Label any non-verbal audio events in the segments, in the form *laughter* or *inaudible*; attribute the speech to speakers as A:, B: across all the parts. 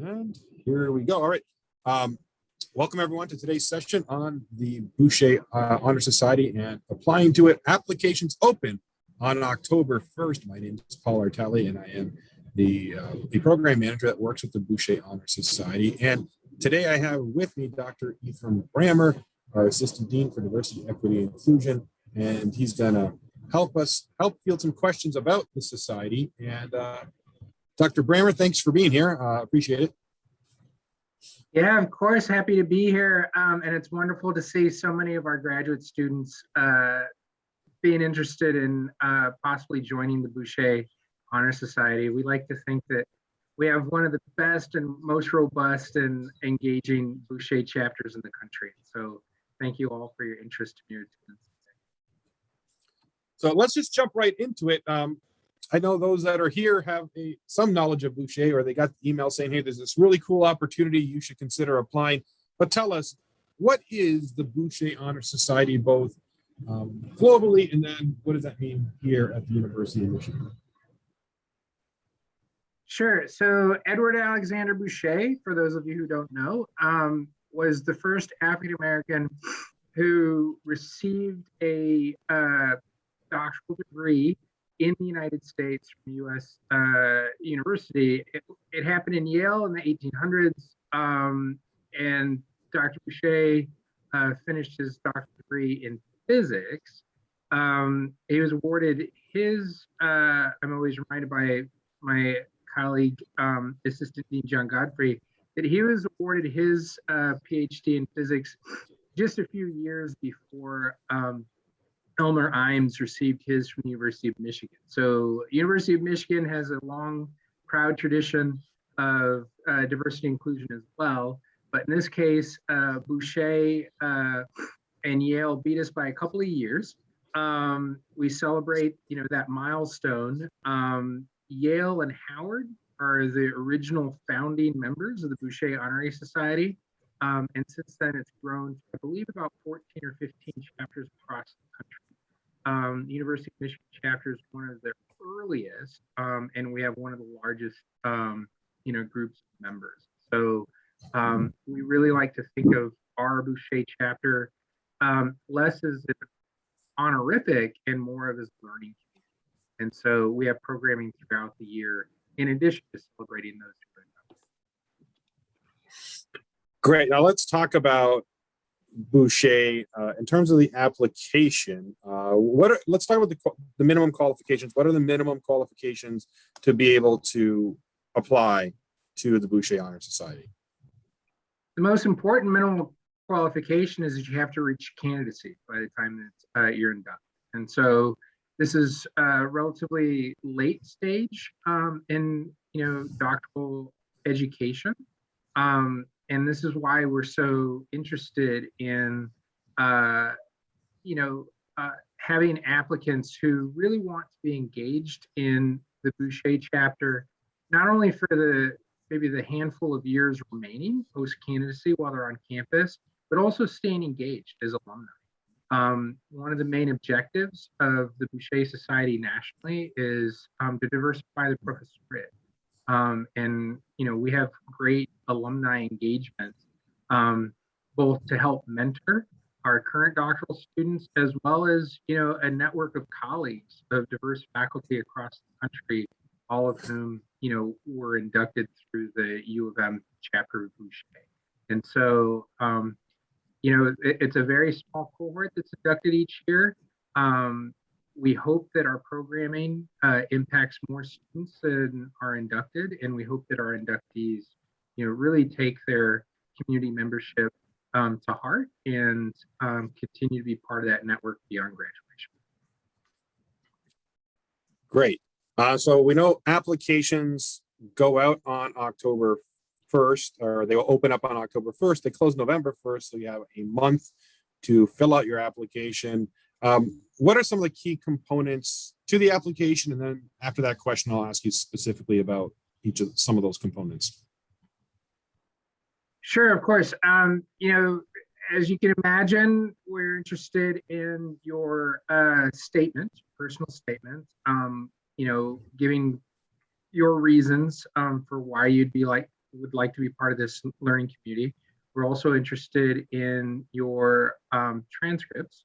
A: And here we go. All right. Um, welcome everyone to today's session on the Bouchet uh, Honor Society and applying to it. Applications open on October 1st. My name is Paul Artelli and I am the, uh, the program manager that works with the Bouchet Honor Society. And today I have with me Dr. Ephraim Brammer, our Assistant Dean for Diversity, Equity, and Inclusion. And he's gonna help us help field some questions about the society. And uh, Dr. Brammer, thanks for being here. Uh, appreciate it.
B: Yeah, of course, happy to be here. Um, and it's wonderful to see so many of our graduate students uh, being interested in uh, possibly joining the Bouchet Honor Society. We like to think that we have one of the best and most robust and engaging Bouchet chapters in the country. So thank you all for your interest in your attendance.
A: So let's just jump right into it. Um, I know those that are here have a, some knowledge of Bouchet or they got the email saying, hey, there's this really cool opportunity. You should consider applying. But tell us, what is the Bouchet Honor Society both um, globally and then what does that mean here at the University of Michigan?
B: Sure. So Edward Alexander Bouchet, for those of you who don't know, um, was the first African American who received a uh, doctoral degree in the United States from U.S. Uh, university. It, it, happened in Yale in the 1800s, um, and Dr. Bouchet uh, finished his doctorate degree in physics. Um, he was awarded his, uh, I'm always reminded by my colleague, um, Assistant Dean John Godfrey, that he was awarded his uh, PhD in physics just a few years before um, Elmer Imes received his from the University of Michigan. So University of Michigan has a long, proud tradition of uh, diversity inclusion as well. But in this case, uh, Bouchet uh, and Yale beat us by a couple of years. Um, we celebrate, you know, that milestone. Um, Yale and Howard are the original founding members of the Bouchet Honorary Society. Um, and since then, it's grown to, I believe, about 14 or 15 chapters across the country. Um, the University of Michigan chapter is one of the earliest, um, and we have one of the largest, um, you know, groups of members. So um, we really like to think of our Bouchet chapter um, less as an honorific and more of as learning. Community. And so we have programming throughout the year in addition to celebrating those
A: Great. Now let's talk about Bouchet uh, in terms of the application. Uh, what are, let's talk about the, the minimum qualifications. What are the minimum qualifications to be able to apply to the Bouchet Honor Society?
B: The most important minimum qualification is that you have to reach candidacy by the time that uh, you're done. And so this is a relatively late stage um, in you know doctoral education. Um, and this is why we're so interested in uh, you know uh, having applicants who really want to be engaged in the Bouchet chapter, not only for the maybe the handful of years remaining post candidacy while they're on campus, but also staying engaged as alumni. Um, one of the main objectives of the Bouchet Society nationally is um, to diversify the professorate. Um, and you know we have great alumni engagement, um, both to help mentor our current doctoral students, as well as you know a network of colleagues of diverse faculty across the country, all of whom you know were inducted through the U of M chapter of Bouchet. And so, um, you know, it, it's a very small cohort that's inducted each year. Um, we hope that our programming uh, impacts more students than are inducted, and we hope that our inductees, you know, really take their community membership um, to heart and um, continue to be part of that network beyond graduation.
A: Great. Uh, so we know applications go out on October 1st, or they will open up on October 1st. They close November 1st, so you have a month to fill out your application. Um, what are some of the key components to the application? And then after that question, I'll ask you specifically about each of some of those components.
B: Sure, of course. Um, you know, as you can imagine, we're interested in your uh, statement, personal statement, um, you know, giving your reasons um, for why you'd be like would like to be part of this learning community. We're also interested in your um, transcripts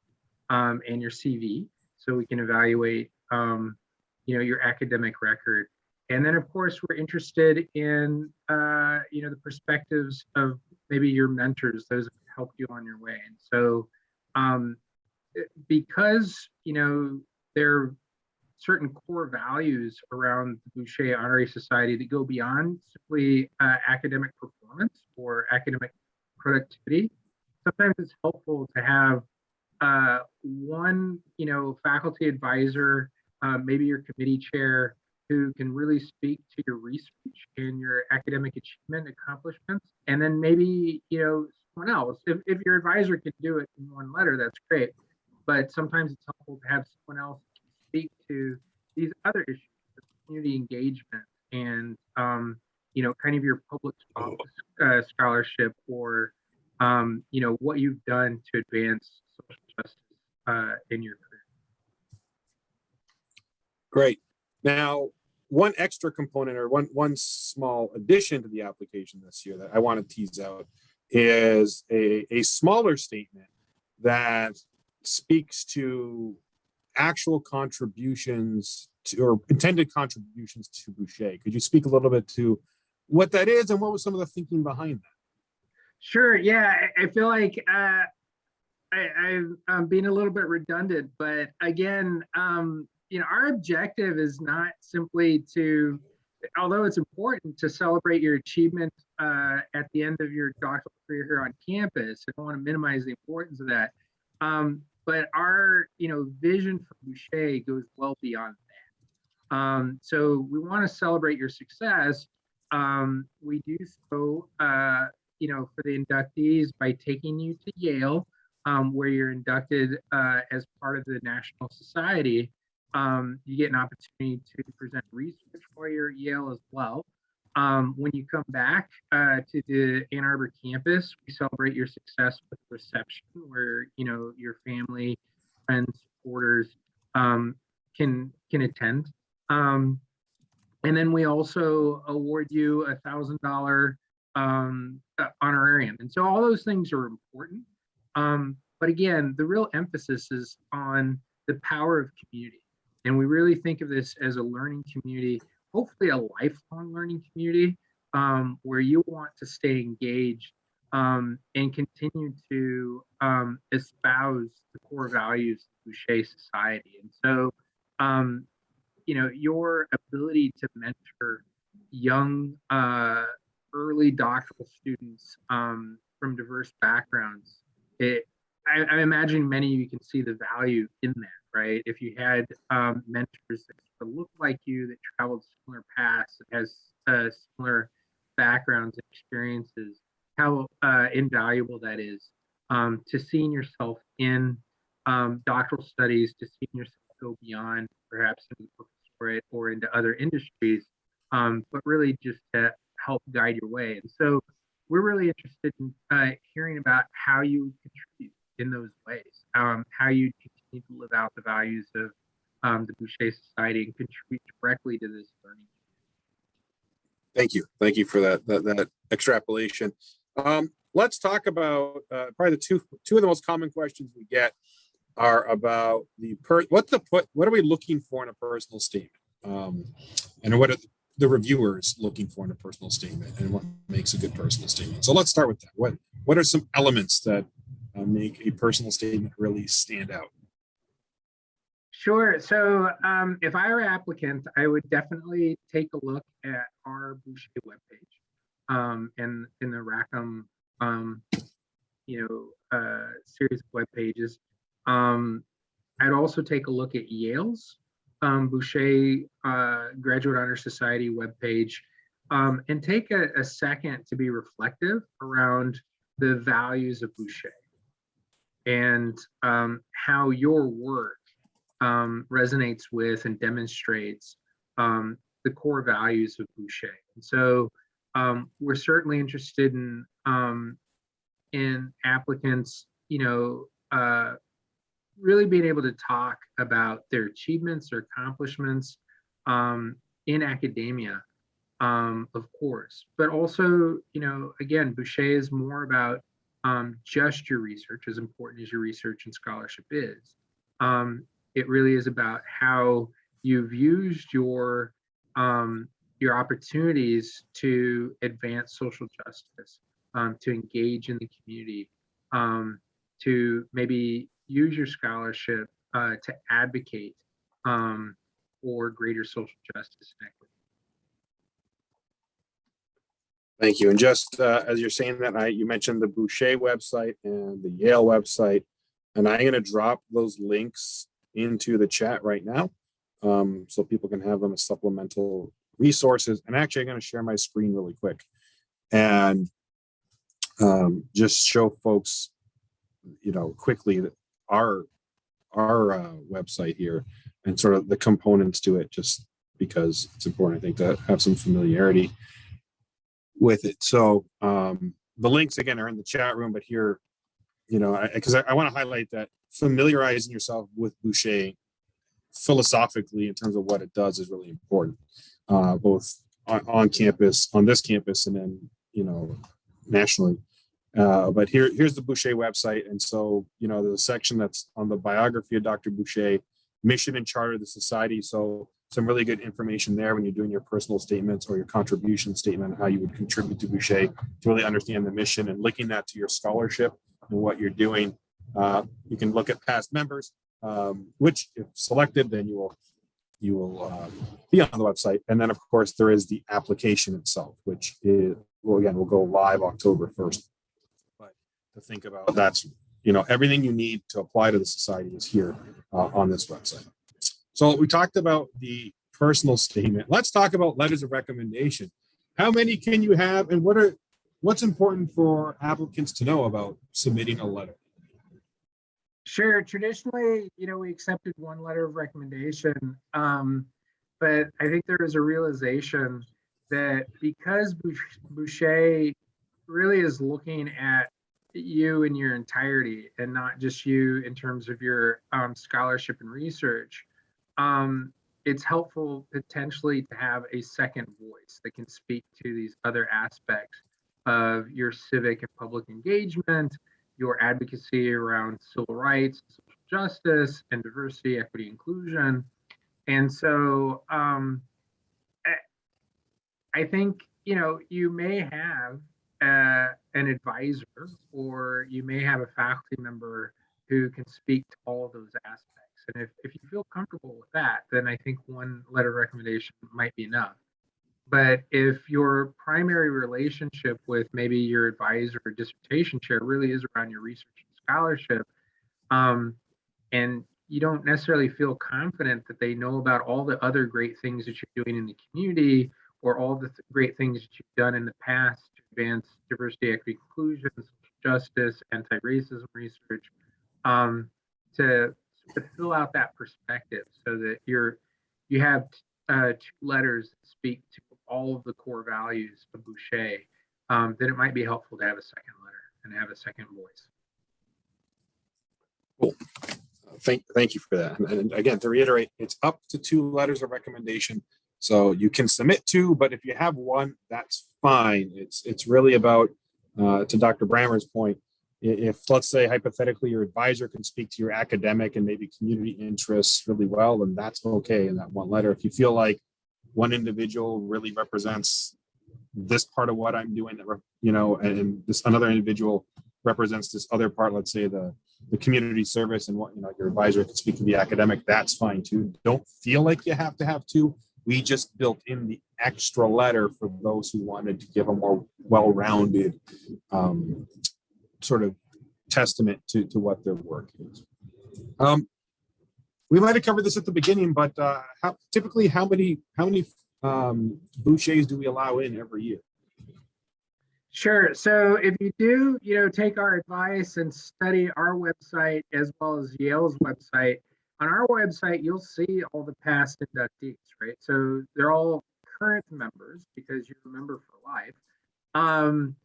B: um, and your CV, so we can evaluate, um, you know, your academic record. And then, of course, we're interested in, uh, you know, the perspectives of maybe your mentors, those that helped you on your way. And so, um, because you know there are certain core values around the Bouchet Honorary Society that go beyond simply uh, academic performance or academic productivity. Sometimes it's helpful to have uh, one, you know, faculty advisor, uh, maybe your committee chair, who can really speak to your research and your academic achievement accomplishments, and then maybe you know someone else. If, if your advisor can do it in one letter, that's great. But sometimes it's helpful to have someone else speak to these other issues, community engagement, and um, you know, kind of your public uh, scholarship, or um, you know, what you've done to advance justice uh, in your career.
A: Great. Now, one extra component or one one small addition to the application this year that I want to tease out is a, a smaller statement that speaks to actual contributions to or intended contributions to Bouchet. Could you speak a little bit to what that is and what was some of the thinking behind that?
B: Sure. Yeah, I, I feel like uh, I, I'm, I'm being a little bit redundant, but again, um, you know, our objective is not simply to, although it's important to celebrate your achievement uh, at the end of your doctoral career here on campus. I don't want to minimize the importance of that. Um, but our, you know, vision for Bouchet goes well beyond that. Um, so we want to celebrate your success. Um, we do so, uh, you know, for the inductees by taking you to Yale, um, where you're inducted uh, as part of the National Society. Um, you get an opportunity to present research while you're at Yale as well. Um, when you come back uh, to the Ann Arbor campus, we celebrate your success with a reception, where you know your family, friends, supporters um, can can attend. Um, and then we also award you a thousand dollar um, uh, honorarium. And so all those things are important. Um, but again, the real emphasis is on the power of community. And we really think of this as a learning community, hopefully a lifelong learning community um, where you want to stay engaged um, and continue to um, espouse the core values of Bouchet society. And so, um, you know, your ability to mentor young, uh, early doctoral students um, from diverse backgrounds, it, I, I imagine many of you can see the value in that, right? If you had um, mentors that look like you, that traveled similar paths, has uh, similar backgrounds and experiences, how uh, invaluable that is um, to seeing yourself in um, doctoral studies, to seeing yourself go beyond perhaps into professorate or into other industries, um, but really just to help guide your way. And so we're really interested in uh, hearing about how you contribute in those ways, um, how you continue to live out the values of um, the Bouchet Society and contribute directly to this learning.
A: Thank you. Thank you for that, that, that extrapolation. Um, let's talk about, uh, probably the two, two of the most common questions we get are about the per, what the put, what are we looking for in a personal statement? Um, and what are the reviewers looking for in a personal statement and what makes a good personal statement? So let's start with that. What, what are some elements that uh, make a personal statement really stand out?
B: Sure. So um, if I were an applicant, I would definitely take a look at our Bouchet webpage um, and in the Rackham, um, you know, uh, series of web pages. Um, I'd also take a look at Yale's um, Bouchet uh, Graduate Honor Society webpage um, and take a, a second to be reflective around the values of Bouchet and um, how your work um, resonates with and demonstrates um, the core values of Bouchet. And so um, we're certainly interested in um, in applicants, you know, uh, really being able to talk about their achievements, or accomplishments um, in academia, um, of course, but also, you know, again, Bouchet is more about um, just your research, as important as your research and scholarship is. Um, it really is about how you've used your um, your opportunities to advance social justice, um, to engage in the community, to maybe use your scholarship uh, to advocate um, for greater social justice and equity.
A: Thank you. And just uh, as you're saying that, I, you mentioned the Bouchet website and the Yale website, and I'm going to drop those links into the chat right now um, so people can have them as supplemental resources. And actually, I'm going to share my screen really quick and um, just show folks, you know, quickly our our uh, website here and sort of the components to it, just because it's important, I think, to have some familiarity with it. So um, the links again are in the chat room, but here, you know, because I, I, I want to highlight that familiarizing yourself with Bouchet philosophically in terms of what it does is really important, uh, both on, on campus, on this campus, and then you know nationally. Uh, but here, here's the Bouchet website, and so you know the section that's on the biography of Dr. Bouchet, mission and charter of the society. So some really good information there when you're doing your personal statements or your contribution statement, how you would contribute to Bouchet to really understand the mission and linking that to your scholarship and what you're doing. Uh, you can look at past members, um, which if selected, then you will you will um, be on the website. And then of course there is the application itself, which is, well, again, will go live October 1st. To think about that's, you know, everything you need to apply to the society is here uh, on this website. So we talked about the personal statement. Let's talk about letters of recommendation. How many can you have and what are what's important for applicants to know about submitting a letter?
B: Sure. Traditionally, you know, we accepted one letter of recommendation, um, but I think there is a realization that because Bouchet really is looking at you in your entirety and not just you in terms of your um, scholarship and research, um, it's helpful potentially to have a second voice that can speak to these other aspects of your civic and public engagement, your advocacy around civil rights, social justice, and diversity, equity, inclusion. And so um, I think, you know, you may have an advisor or you may have a faculty member who can speak to all of those aspects. And if, if you feel comfortable with that, then I think one letter recommendation might be enough. But if your primary relationship with maybe your advisor or dissertation chair really is around your research and scholarship, um, and you don't necessarily feel confident that they know about all the other great things that you're doing in the community or all the th great things that you've done in the past advance diversity, equity, inclusion, justice, anti-racism research, um, to, to fill out that perspective so that you're you have uh, two letters that speak to all of the core values of Bouchet, um, then it might be helpful to have a second letter and have a second voice.
A: Cool. Thank, thank you for that. And again, to reiterate, it's up to two letters of recommendation. So you can submit two, but if you have one, that's fine. It's it's really about, uh, to Dr. Brammer's point, if let's say hypothetically your advisor can speak to your academic and maybe community interests really well, then that's okay in that one letter. If you feel like one individual really represents this part of what I'm doing, that you know, and this another individual represents this other part, let's say the, the community service and what, you know, your advisor can speak to the academic, that's fine too. Don't feel like you have to have two. We just built in the extra letter for those who wanted to give a more well-rounded um, sort of testament to, to what their work is. Um, we might have covered this at the beginning, but uh, how, typically how many how many um, Bouchets do we allow in every year?
B: Sure. So if you do, you know, take our advice and study our website as well as Yale's website, on our website, you'll see all the past inductees, right? So they're all current members because you're a member for life. Um,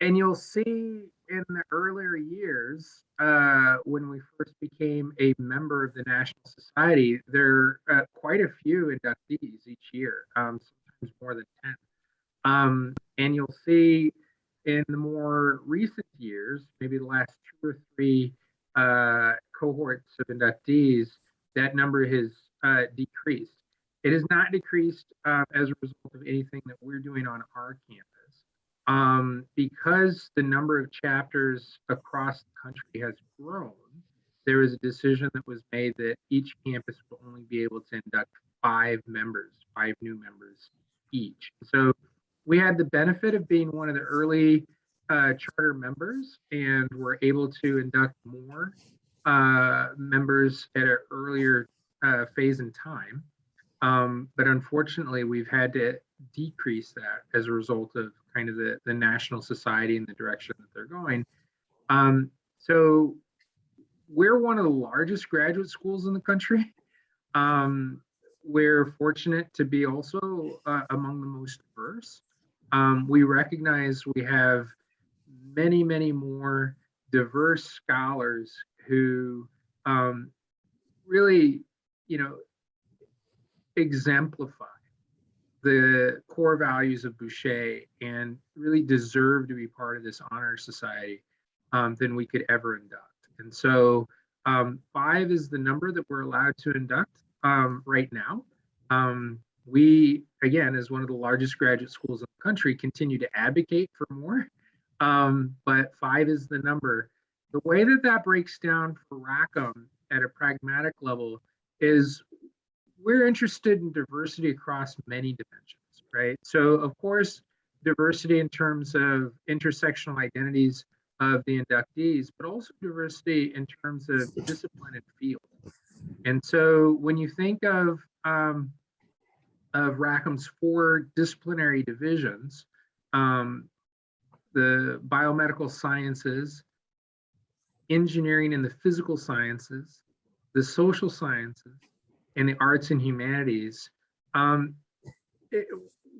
B: and you'll see in the earlier years, uh, when we first became a member of the National Society, there are uh, quite a few inductees each year, um, sometimes Um, and you'll see in the more recent years, maybe the last two or three uh, cohorts of inductees, that number has uh, decreased. It has not decreased uh, as a result of anything that we're doing on our campus. Um, because the number of chapters across the country has grown, there was a decision that was made that each campus will only be able to induct five members, five new members each. So we had the benefit of being one of the early uh, charter members and were able to induct more uh, members at an earlier uh, phase in time. Um, but unfortunately, we've had to decrease that as a result of kind of the, the national society and the direction that they're going. Um, so we're one of the largest graduate schools in the country. Um, we're fortunate to be also uh, among the most diverse. Um, we recognize we have many, many more diverse scholars who um, really, you know, exemplify the core values of Bouchet and really deserve to be part of this honor society um, than we could ever induct. And so um, five is the number that we're allowed to induct um, right now. Um, we, again, as one of the largest graduate schools in the country, continue to advocate for more, um, but five is the number. The way that that breaks down for Rackham at a pragmatic level is we're interested in diversity across many dimensions, right? So of course, diversity in terms of intersectional identities of the inductees, but also diversity in terms of discipline and field. And so when you think of um, of Rackham's four disciplinary divisions, um, the biomedical sciences, engineering and the physical sciences, the social sciences, and the arts and humanities. Um, it,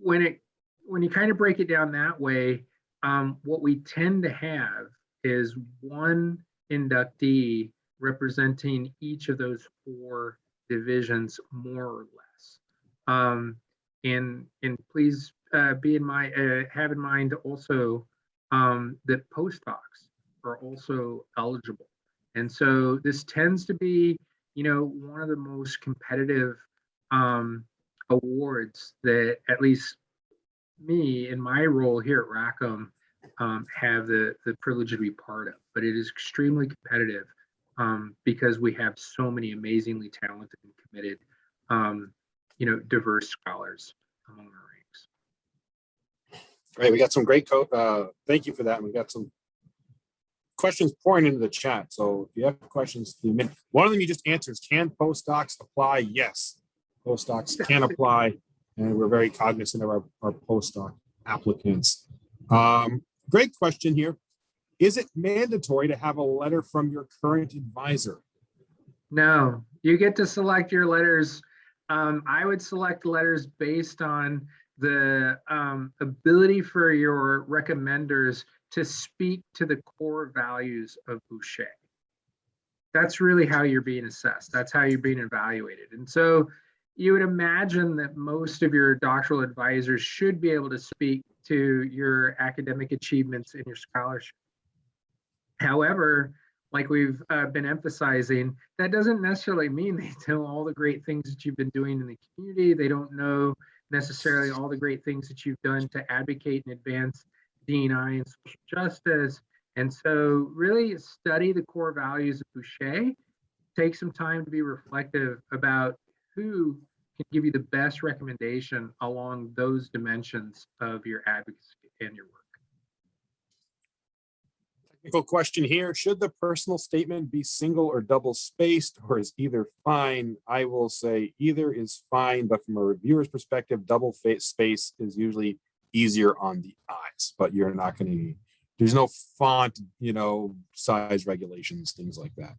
B: when it when you kind of break it down that way, um, what we tend to have is one inductee representing each of those four divisions more or less. Um, and and please uh, be in my uh, have in mind also um, that postdocs are also eligible. And so this tends to be you know, one of the most competitive um, awards that at least me in my role here at Rackham um, have the, the privilege to be part of. But it is extremely competitive um, because we have so many amazingly talented and committed, um, you know, diverse scholars among our ranks.
A: Great, we got some great code. Uh, thank you for that. We got some questions pouring into the chat. So if you have questions, one of them you just answered is can postdocs apply? Yes, postdocs can apply. And we're very cognizant of our, our postdoc applicants. Um, great question here. Is it mandatory to have a letter from your current advisor?
B: No, you get to select your letters. Um, I would select letters based on the um, ability for your recommenders to speak to the core values of Bouchet. That's really how you're being assessed. That's how you're being evaluated. And so you would imagine that most of your doctoral advisors should be able to speak to your academic achievements and your scholarship. However, like we've uh, been emphasizing, that doesn't necessarily mean they *laughs* know all the great things that you've been doing in the community. They don't know necessarily all the great things that you've done to advocate and advance DNI and social justice. And so really study the core values of Bouchet, take some time to be reflective about who can give you the best recommendation along those dimensions of your advocacy and your work.
A: Technical question here, should the personal statement be single or double spaced or is either fine? I will say either is fine, but from a reviewer's perspective, double space is usually easier on the eyes, but you're not going to, there's no font, you know, size regulations, things like that.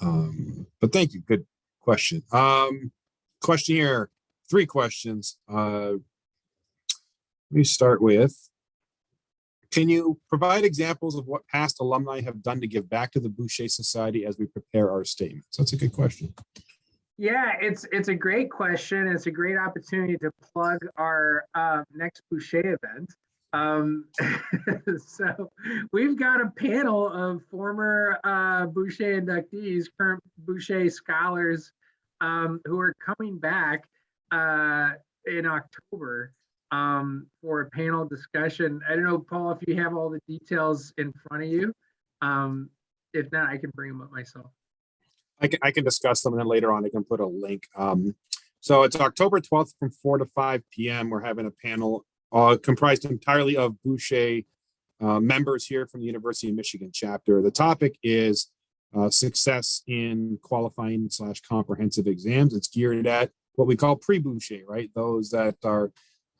A: Um, but thank you. Good question. Um, question here, three questions. Uh, let me start with, can you provide examples of what past alumni have done to give back to the Bouchet Society as we prepare our statements? That's a good question.
B: Yeah, it's it's a great question. It's a great opportunity to plug our uh, next Bouchet event. Um, *laughs* so we've got a panel of former uh, Bouchet inductees, current Bouchet scholars um, who are coming back uh, in October um, for a panel discussion. I don't know, Paul, if you have all the details in front of you. Um, if not, I can bring them up myself.
A: I can, I can discuss them and then later on I can put a link. Um, so it's October 12th from 4 to 5 p.m. We're having a panel uh, comprised entirely of Bouchet uh, members here from the University of Michigan chapter. The topic is uh, success in qualifying slash comprehensive exams. It's geared at what we call pre-Bouchet, right? Those that are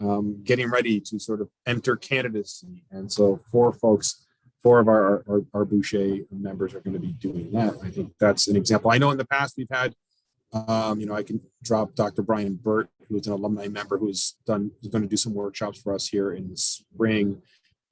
A: um, getting ready to sort of enter candidacy. And so four folks, four of our, our, our Bouchet members are going to be doing that. I think that's an example. I know in the past we've had, um, you know, I can drop Dr. Brian Burt, who's an alumni member who's done, is going to do some workshops for us here in the spring.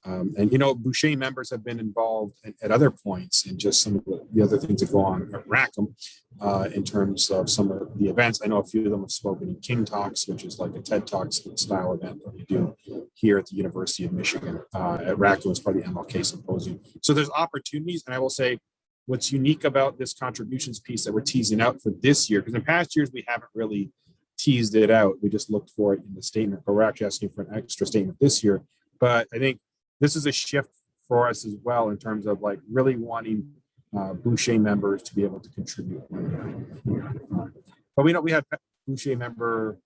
A: Um, and, you know, Bouchet members have been involved at, at other points in just some of the, the other things that go on at Rackham uh, in terms of some of the events. I know a few of them have spoken in King Talks, which is like a TED Talks style event that we do here at the University of Michigan uh, at Rackham as part of the MLK Symposium. So there's opportunities, and I will say what's unique about this contributions piece that we're teasing out for this year, because in past years we haven't really teased it out. We just looked for it in the statement, but we're actually asking for an extra statement this year. But I think this is a shift for us as well in terms of like really wanting uh, Bouchet members to be able to contribute. But we know we had Bouchet member,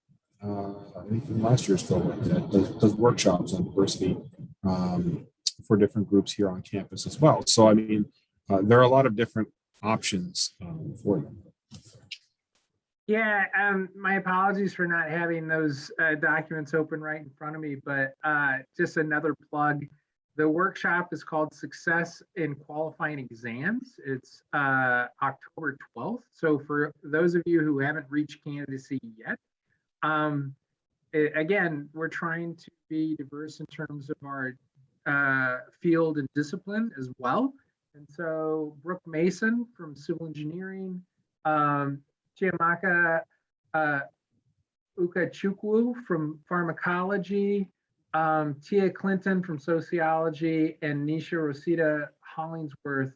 A: uh, I think from last year's cohort that does, does workshops on diversity um, for different groups here on campus as well. So I mean, uh, there are a lot of different options um, for them.
B: Yeah, um, my apologies for not having those uh, documents open right in front of me, but uh, just another plug. The workshop is called Success in Qualifying Exams. It's uh, October 12th. So for those of you who haven't reached candidacy yet, um, a- again, we're trying to be diverse in terms of our uh, field and discipline as well. And so Brooke Mason from Civil Engineering, um, Chiamaka uh, Ukachukwu from Pharmacology, um, Tia Clinton from Sociology, and Nisha Rosita Hollingsworth,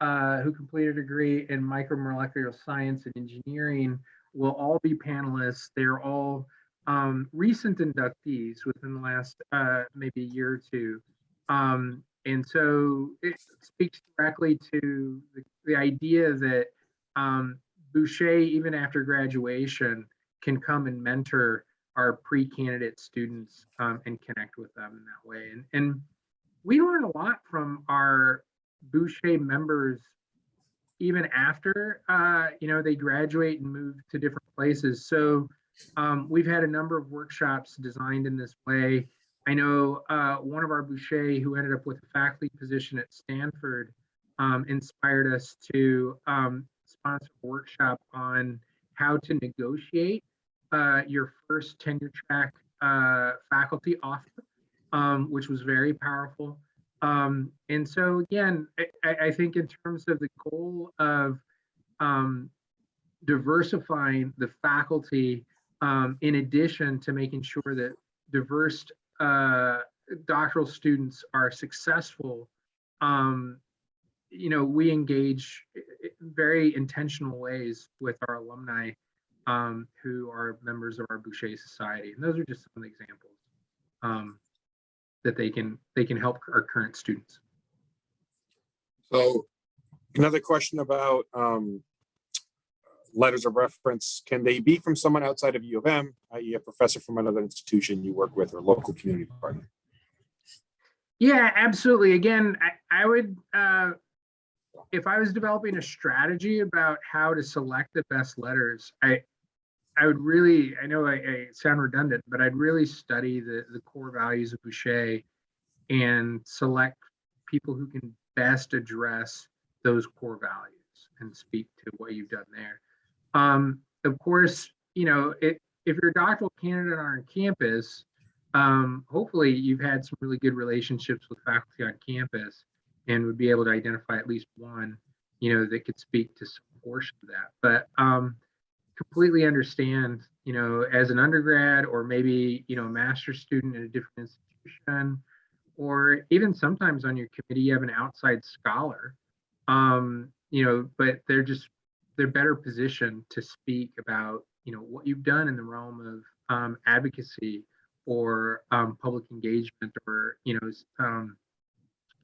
B: uh, who completed a degree in micromolecular science and engineering, will all be panelists. They're all um, recent inductees within the last uh, maybe a year or two. Um, and so it speaks directly to the, the idea that um, Bouchet, even after graduation, can come and mentor our pre-candidate students um, and connect with them in that way. And, and we learn a lot from our Bouchet members even after uh, you know they graduate and move to different places. So um, we've had a number of workshops designed in this way. I know uh, one of our Bouchet who ended up with a faculty position at Stanford um, inspired us to um, sponsor a workshop on how to negotiate uh, your first tenure track uh, faculty offer, um, which was very powerful. Um, and so again, I, I, think in terms of the goal of um, diversifying the faculty, um, in addition to making sure that diverse uh, doctoral students are successful, um, you know, we engage very intentional ways with our alumni um, who are members of our Bouchet Society. And those are just some of the examples um, that they can they can help our current students.
A: So another question about um, letters of reference. Can they be from someone outside of U of M, i.e. a professor from another institution you work with or local community partner?
B: Yeah, absolutely. Again, I, I would, uh, if I was developing a strategy about how to select the best letters, I, I would really, I know I, I sound redundant, but I'd really study the, the core values of Bouchet and select people who can best address those core values and speak to what you've done there. Um, of course, you know, it, if you're a doctoral candidate on campus, um, hopefully you've had some really good relationships with faculty on campus and would be able to identify at least one, you know, that could speak to some portion of that. But um, completely understand, you know, as an undergrad or maybe, you know, a master's student in a different institution, or even sometimes on your committee, you have an outside scholar, um, you know, but they're just, they're better positioned to speak about, you know, what you've done in the realm of um, advocacy or um, public engagement or, you know, um,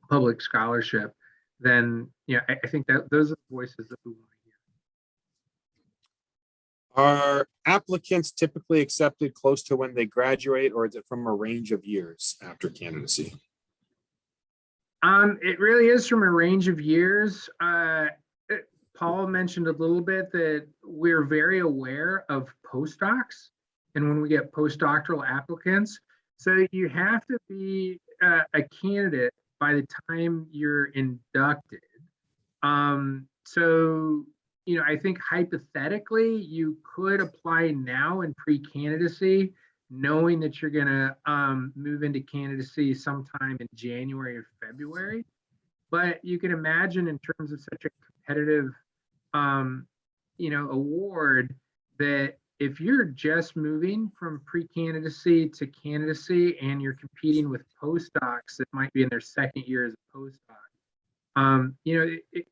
B: public scholarship, then, you know, I, I think that those are the voices that we want.
A: Are applicants typically accepted close to when they graduate, or is it from a range of years after candidacy?
B: Um, it really is from a range of years. Uh, it- Paul mentioned a little bit that we're very aware of postdocs and when we get postdoctoral applicants. So you have to be uh, a candidate by the time you're inducted. Um, so, you know, I think hypothetically, you could apply now in pre-candidacy, knowing that you're gonna um, move into candidacy sometime in January or February. But you can imagine in terms of such a competitive, um, you know, award that if you're just moving from pre-candidacy to candidacy and you're competing with postdocs that might be in their second year as a postdoc, um, you know, it, it,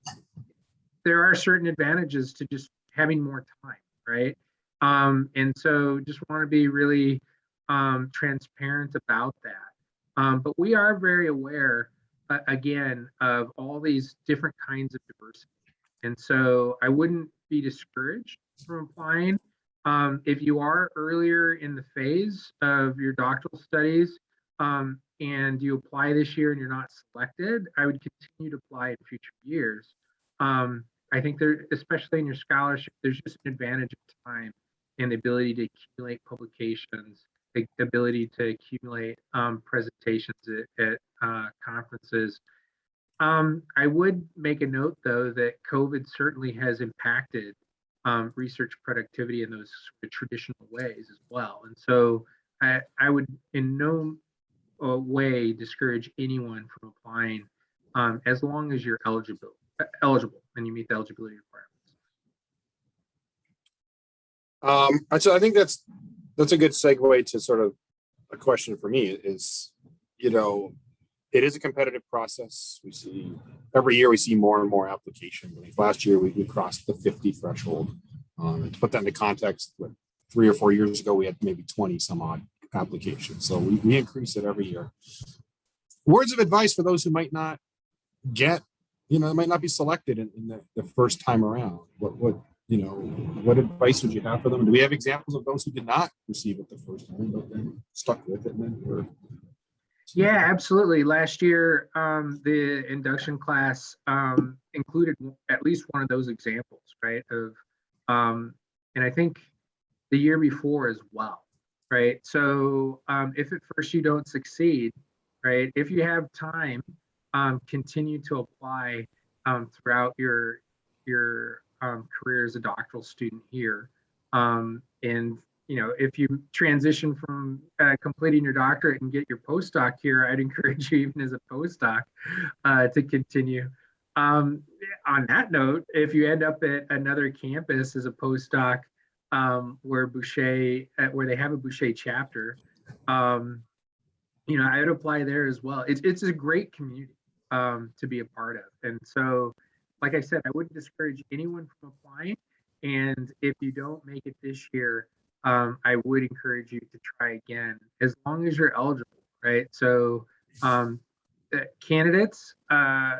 B: there are certain advantages to just having more time, right? Um, and so just want to be really um, transparent about that. Um, but we are very aware, uh, again, of all these different kinds of diversity. And so I wouldn't be discouraged from applying. Um, if you are earlier in the phase of your doctoral studies um, and you apply this year and you're not selected, I would continue to apply in future years. Um, I think there, especially in your scholarship, there's just an advantage of time and the ability to accumulate publications, the ability to accumulate um, presentations at, at uh, conferences. Um, I would make a note, though, that COVID certainly has impacted um, research productivity in those sort of traditional ways as well. And so I, I would in no uh, way discourage anyone from applying um, as long as you're eligible, eligible and you meet the eligibility requirements.
A: Um, so I think that's, that's a good segue to sort of a question for me is, you know, it is a competitive process. We see, every year we see more and more applications. Like last year, we, we crossed the fifty threshold. Um, and to put that into context, what, three or four years ago, we had maybe twenty some odd applications. So we, we increase it every year. Words of advice for those who might not get, you know, might not be selected in, in the, the first time around. What, what, you know, what advice would you have for them? Do we have examples of those who did not receive it the first time, but then stuck with it and then were?
B: Yeah, absolutely. Last year, um, the induction class um, included at least one of those examples, right? Of, um, and I think the year before as well, right? So um, if at first you don't succeed, right? If you have time, um, continue to apply um, throughout your your um, career as a doctoral student here. Um, and you know, if you transition from uh, completing your doctorate and get your postdoc here, I'd *laughs* encourage you, even as a postdoc, uh, to continue. Um, on that note, if you end up at another campus as a postdoc, um, where Bouchet, uh, where they have a Bouchet chapter, you know, I would apply there as well. It's it's a great community um, to be a part of, and so, like I said, I wouldn't discourage anyone from applying. And if you don't make it this year, um, I would encourage you to try again as long as you're eligible, right? So, um, uh, candidates uh,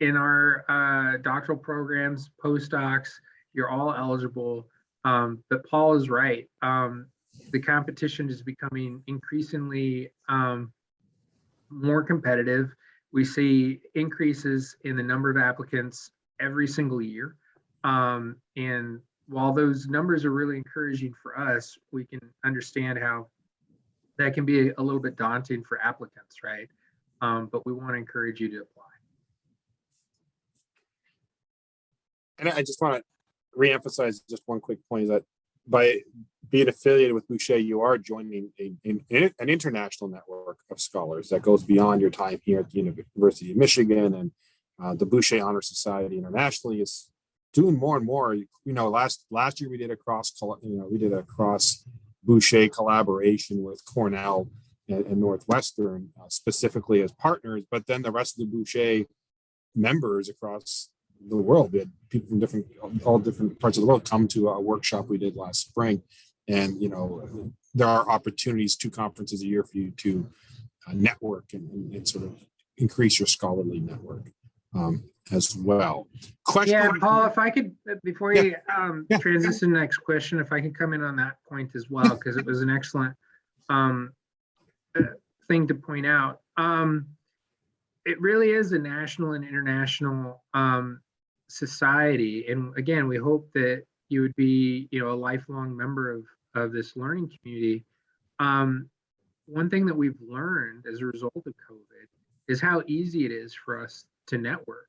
B: in our uh, doctoral programs, postdocs, you're all eligible. Um, but Paul is right. Um, the competition is becoming increasingly um, more competitive. We see increases in the number of applicants every single year. Um, and while those numbers are really encouraging for us, we can understand how that can be a little bit daunting for applicants, right? Um, but we want to encourage you to apply.
A: And I just want to reemphasize just one quick point that by being affiliated with Bouchet, you are joining a, an, international network of scholars that goes beyond your time here at the University of Michigan and uh, the Bouchet Honor Society internationally is doing more and more. You know, last last year we did a cross, you know, we did a cross Bouchet collaboration with Cornell and, and Northwestern uh, specifically as partners, but then the rest of the Bouchet members across the world, we had people from different, all different parts of the world come to a workshop we did last spring. And, you know, there are opportunities, two conferences a year for you to uh, network and, and, sort of increase your scholarly network um, as well. Question.
B: Yeah, Paul, if I could, uh, before
A: Yeah.
B: you um,
A: Yeah.
B: transition to the next question, if I could come in on that point as well, because it was an excellent um, uh, thing to point out. Um, It really is a national and international um, society. And again, we hope that you would be, you know, a lifelong member of, of this learning community. Um, One thing that we've learned as a result of COVID is how easy it is for us to network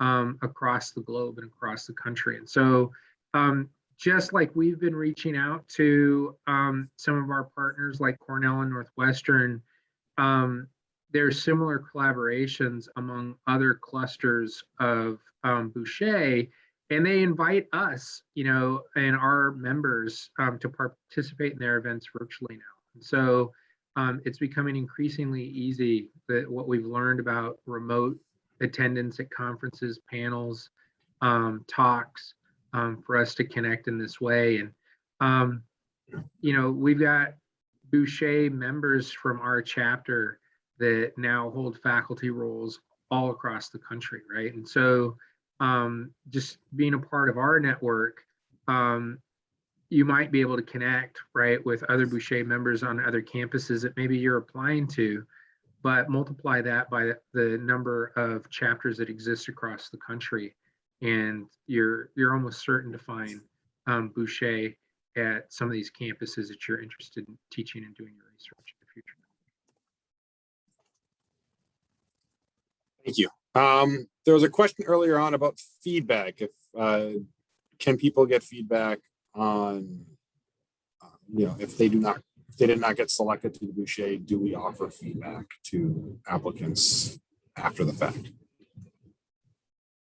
B: um, across the globe and across the country. And so, um, just like we've been reaching out to um, some of our partners like Cornell and Northwestern, um, there's similar collaborations among other clusters of um, Bouchet, and they invite us, you know, and our members um, to participate in their events virtually now. And so, um, it's becoming increasingly easy that what we've learned about remote attendance at conferences, panels, um, talks, um, for us to connect in this way. And, um, you know, we've got Bouchet members from our chapter that now hold faculty roles all across the country, right? And so um, just being a part of our network, um, you might be able to connect, right, with other Bouchet members on other campuses that maybe you're applying to but multiply that by the number of chapters that exist across the country and you're you're almost certain to find um, Bouchet at some of these campuses that you're interested in teaching and doing your research in the future.
A: Thank you. Um, there was a question earlier on about feedback. If uh, can people get feedback on, uh, you know, if they do not, if they did not get selected to the Bouchet, do we offer feedback to applicants after the fact?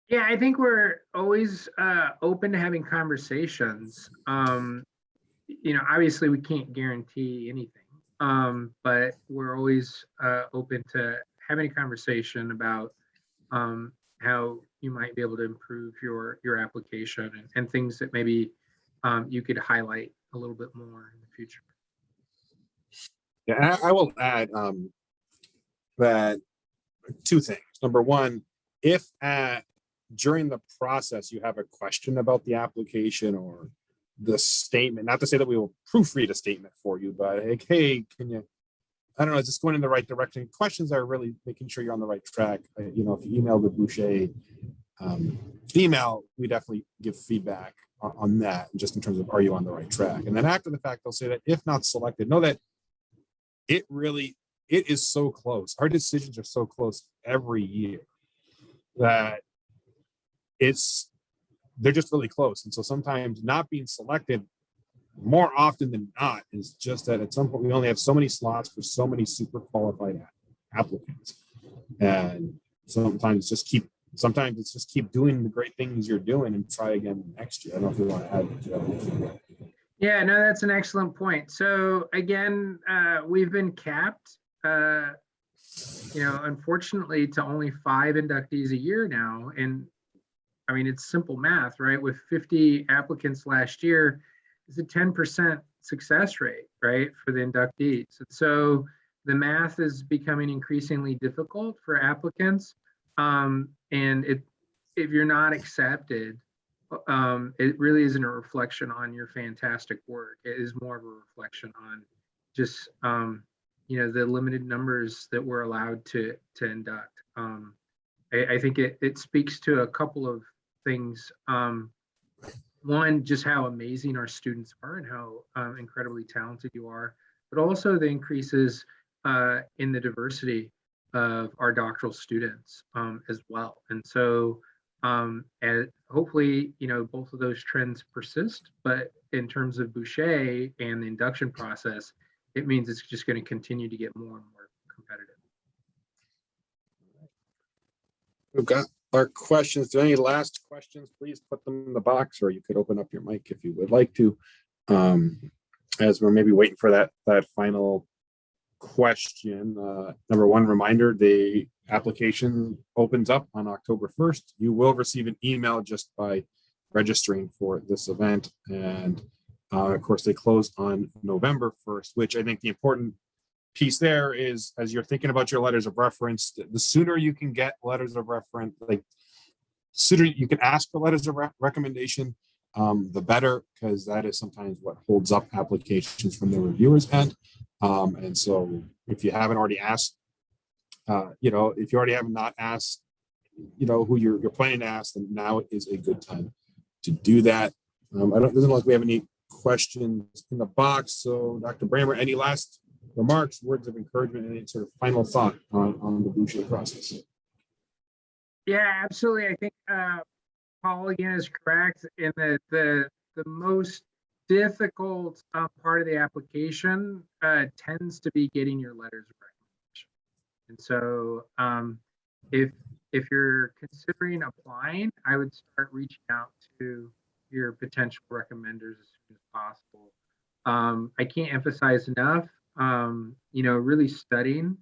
B: Yeah, I think we're always uh, open to having conversations. Um, you know, obviously we can't guarantee anything, um, but we're always uh, open to having a conversation about um, how you might be able to improve your your application and, and things that maybe um, you could highlight a little bit more in the future.
A: Yeah, I, I will add um, that two things. Number one, if at during the process you have a question about the application or the statement, not to say that we will proofread a statement for you, but like, hey, can you, I don't know, is this going in the right direction? Questions are really making sure you're on the right track. You know, if you email the Bouchet um, email, we definitely give feedback on, on that, just in terms of are you on the right track? And then after the fact, they'll say that if not selected, know that it really, it is so close. Our decisions are so close every year that it's, they're just really close. And so sometimes not being selected more often than not is just that at some point we only have so many slots for so many super qualified applicants. And sometimes just keep, sometimes it's just keep doing the great things you're doing and try again next year. I don't know if you want to add to that.
B: Yeah, no, that's an excellent point. So again, uh, we've been capped, uh, you know, unfortunately to only five inductees a year now. And I mean, it's simple math, right? With 50 applicants last year, it's a 10% success rate, right, for the inductees. So the math is becoming increasingly difficult for applicants. Um, and it, if you're not accepted, um, it really isn't a reflection on your fantastic work. It is more of a reflection on just, um, you know, the limited numbers that we're allowed to to induct. Um, I, I think it it speaks to a couple of things. Um, one, just how amazing our students are and how um, incredibly talented you are, but also the increases uh, in the diversity of our doctoral students um, as well. And so um, and hopefully, you know, both of those trends persist. But in terms of Bouchet and the induction process, it means it's just going to continue to get more and more competitive.
A: We've got our questions. Do any last questions? Please put them in the box or you could open up your mic if you would like to. Um, as we're maybe waiting for that, that final question. Uh, number one reminder, the application opens up on October 1st. You will receive an email just by registering for this event. And uh, of course, they close on November 1st, which I think the important piece there is as you're thinking about your letters of reference, the- sooner you can get letters of reference, like sooner you can ask for letters of re- recommendation, um, the better, because that is sometimes what holds up applications from the reviewers end. Um, and so if you haven't already asked, uh, you know, if you already have not asked, you know, who you're, you're planning to ask, then now is a good time to do that. Um, I don't, doesn't look like we have any questions in the box. So Dr. Brammer, any last remarks, words of encouragement, any sort of final thought on, on the Bouchet process?
B: Yeah, absolutely. I think uh, Paul again is correct in that the the most difficult uh, part of the application uh, tends to be getting your letters of recommendation. And so, um, if if you're considering applying, I would start reaching out to your potential recommenders as soon as possible. Um, I can't emphasize enough, um, you know, really studying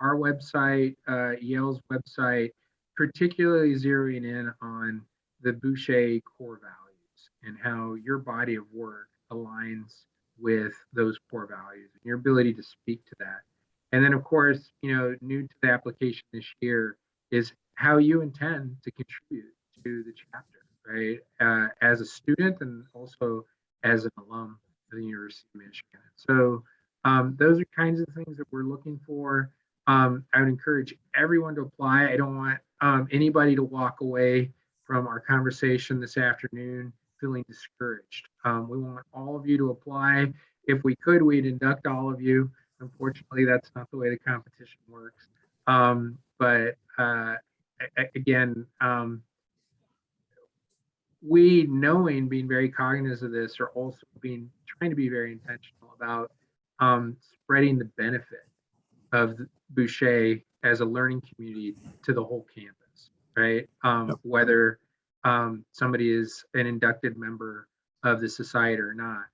B: our website, uh, Yale's website, particularly zeroing in on the Bouchet core values and how your body of work aligns with those core values and your ability to speak to that. And then, of course, you know, new to the application this year is how you intend to contribute to the chapter, right? Uh, as a student and also as an alum of the University of Michigan. So um, those are kinds of things that we're looking for. Um, I would encourage everyone to apply. I don't want um, anybody to walk away from our conversation this afternoon feeling discouraged. Um, we want all of you to apply. If we could, we'd induct all of you. Unfortunately, that's not the way the competition works. Um, but uh, again, um, we knowing, being very cognizant of this, are also being trying to be very intentional about um, spreading the benefit of Bouchet as a learning community to the whole campus, right? Um,
A: Yep.
B: Whether um, somebody is an inducted member of the society or not.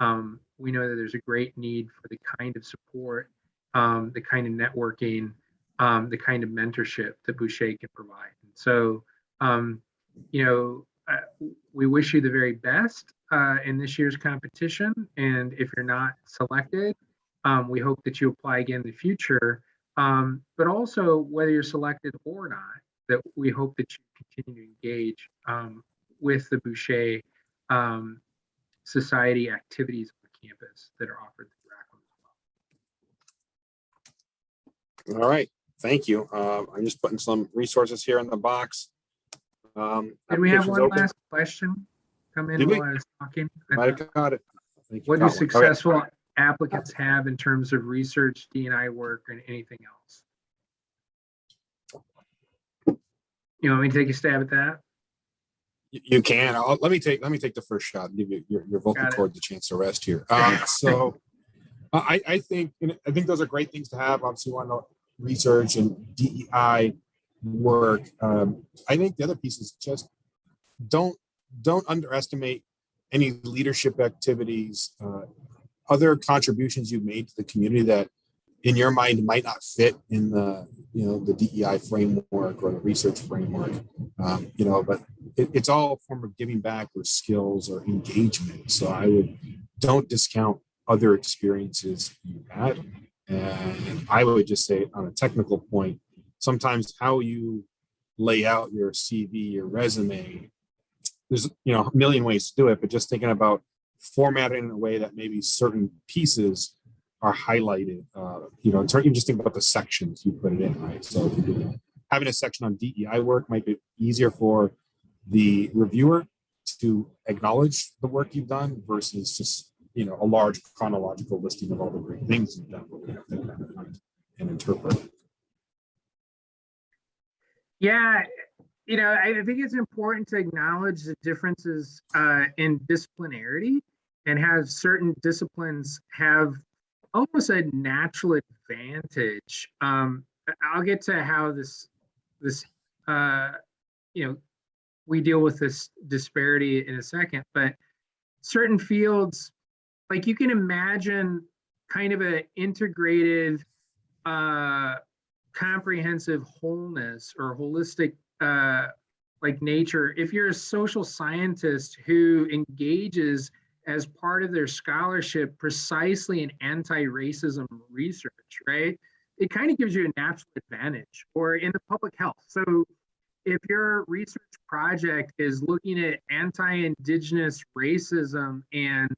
B: Um, we know that there's a great need for the kind of support, um, the kind of networking, um, the kind of mentorship that Bouchet can provide. And so, um, you know, uh, we wish you the very best uh, in this year's competition. And if you're not selected, um, we hope that you apply again in the future. Um, but also, whether you're selected or not, that we hope that you continue to engage um, with the Bouchet um, Society activities on campus that are offered through Rackham as well.
A: All right, thank you. Um, I'm just putting some resources here in the box. Um,
B: Did we have one
A: open.
B: last question come in
A: Did we?
B: while I was talking? I
A: Might
B: thought-
A: have caught it.
B: What do.
A: All right.
B: successful applicants have in terms of research, D and I work, and anything else? You want me to take a stab at that?
A: You- can. I'll, let me take, let me take the first shot and give you your, your vocal cord the chance to rest here. Um, so *laughs* I, I think, I think those are great things to have. Obviously, want to research and DEI work. Um, I think the other piece is just don't, don't underestimate any leadership activities, uh, other contributions you've made to the community that in your mind might not fit in the, you know, the DEI framework or the research framework. Um, you know, but it, it's all a form of giving back or skills or engagement. So I would don't discount other experiences you had. And I would just say on a technical point, sometimes how you lay out your CV, your resume, there's you know a million ways to do it, but just thinking about formatting in a way that maybe certain pieces are highlighted. Uh, you know, you just think about the sections you put it in, right? So having a section on DEI work might be easier for the reviewer to acknowledge the work you've done versus just you know a large chronological listing of all the great things you've done we have to recognize and interpret
B: Yeah, you know, I think it's important to acknowledge the differences uh, in disciplinarity and have certain disciplines have almost a natural advantage. Um, I'll get to how this this uh, you know, we deal with this disparity in a second, but certain fields, like you can imagine kind of an integrated, uh, comprehensive wholeness or holistic, uh, like nature. If you're a social scientist who engages as part of their scholarship precisely in anti-racism research, right? It kind of gives you a natural advantage or in the public health. So if your research project is looking at anti-indigenous racism and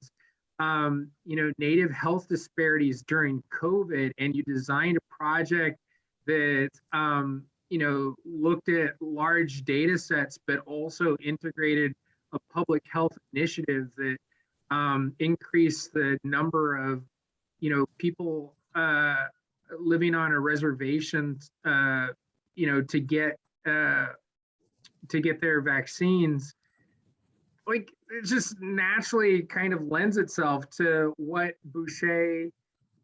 B: um, you know native health disparities during COVID, and you designed a project that um, you know looked at large data sets, but also integrated a public health initiative that um, increased the number of you know people uh, living on a reservation, uh, you know, to get uh, to get their vaccines, like it just naturally kind of lends itself to what Bouchet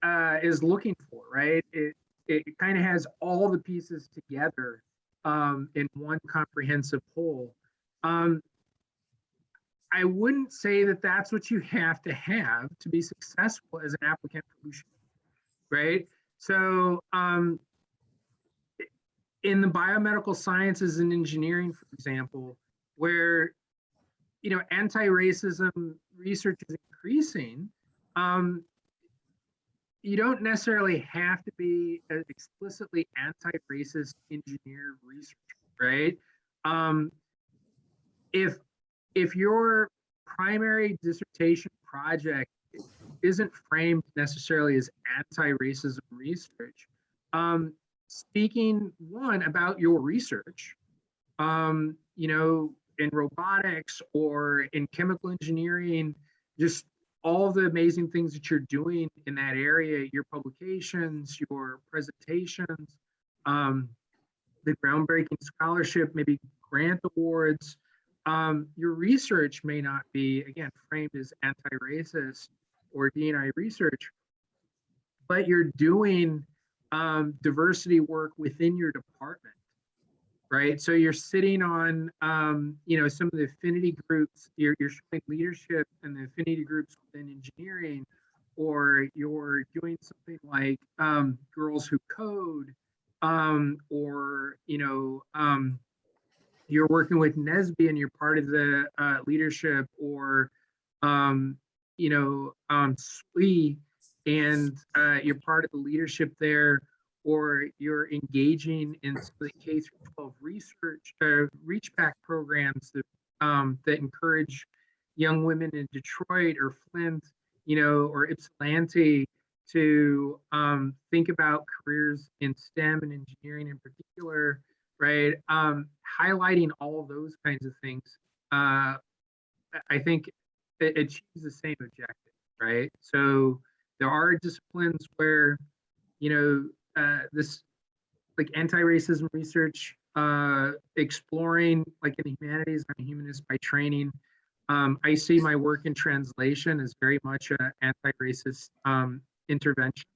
B: uh, is looking for, right? It it kind of has all the pieces together um, in one comprehensive whole. Um, I wouldn't say that that's what you have to have to be successful as an applicant right? So um, in the biomedical sciences and engineering, for example, where you know anti-racism research is increasing, um, you don't necessarily have to be an explicitly anti-racist engineer researcher, right? Um, if if your primary dissertation project isn't framed necessarily as anti-racism research, um, speaking one about your research, um, you know, in robotics or in chemical engineering, just all the amazing things that you're doing in that area, your publications, your presentations, um, the groundbreaking scholarship, maybe grant awards. Um, your research may not be, again, framed as anti-racist or DNI research, but you're doing um, diversity work within your department, right? So you're sitting on, um, you know, some of the affinity groups, you're, you're showing leadership in the affinity groups within engineering, or you're doing something like um, Girls Who Code, um, or, you know, um, you're working with NSBE and you're part of the uh, leadership, or, um, you know, um, SWE, and uh, you're part of the leadership there, or you're engaging in the K through 12 research, uh, reach back programs that, um, that encourage young women in Detroit or Flint, you know, or Ypsilanti to um, think about careers in STEM and engineering in particular, right? Um, highlighting all those kinds of things, uh, I think it achieves the same objective, right? So there are disciplines where, you know, uh, this like anti-racism research, uh, exploring like in the humanities, I'm a humanist by training. Um, I see my work in translation as very much an anti-racist um, intervention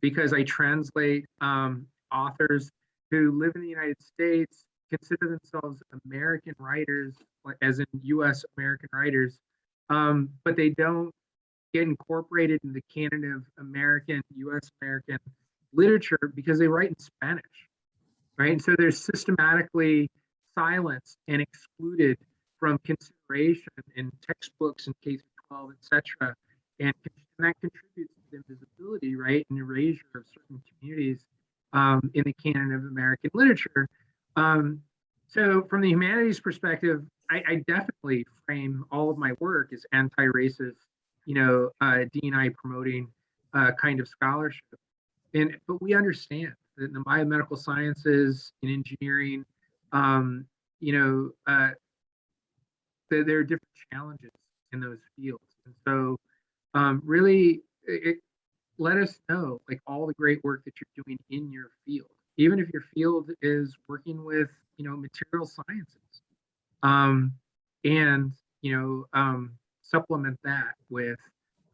B: because I translate um, authors who live in the United States, consider themselves American writers, as in US American writers, um, but they don't get incorporated in the canon of American, US American literature because they write in Spanish, right? And so they're systematically silenced and excluded from consideration in textbooks and K 12, etc. And, and that contributes to the invisibility, right, and erasure of certain communities um, in the canon of American literature. Um, so from the humanities perspective, I, I, definitely frame all of my work as anti-racist, you know, uh, DNI promoting uh, kind of scholarship. And but we understand that the biomedical sciences and engineering, um, you know, uh, there, there, are different challenges in those fields. And so um, really it, let us know like all the great work that you're doing in your field, even if your field is working with, you know, material sciences. Um, and, you know, um, supplement that with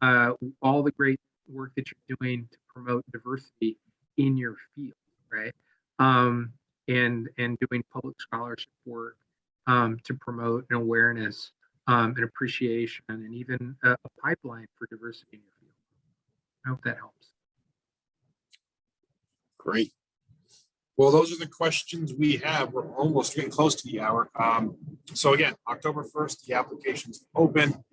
B: uh, all the great work that you're doing to promote diversity in your field, right? Um, and and doing public scholarship work um, to promote an awareness, um, and appreciation, and even a, a pipeline for diversity in your field. I hope that helps.
A: Great. Well, those are the questions we have. We're almost getting close to the hour. Um, so again, October first, the application's open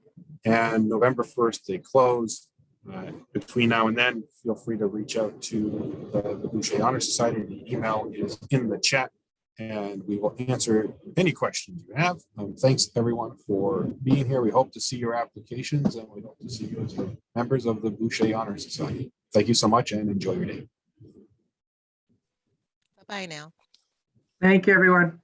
A: and November first, they close. Uh, Between now and then, feel free to reach out to the the Bouchet Honor Society. The email is in the chat and we will answer any questions you have. Um, thanks everyone for being here. We hope to see your applications and we hope to see you as members of the Bouchet Honor Society. Thank you so much and enjoy your day.
C: Bye-bye now.
B: Thank you, everyone.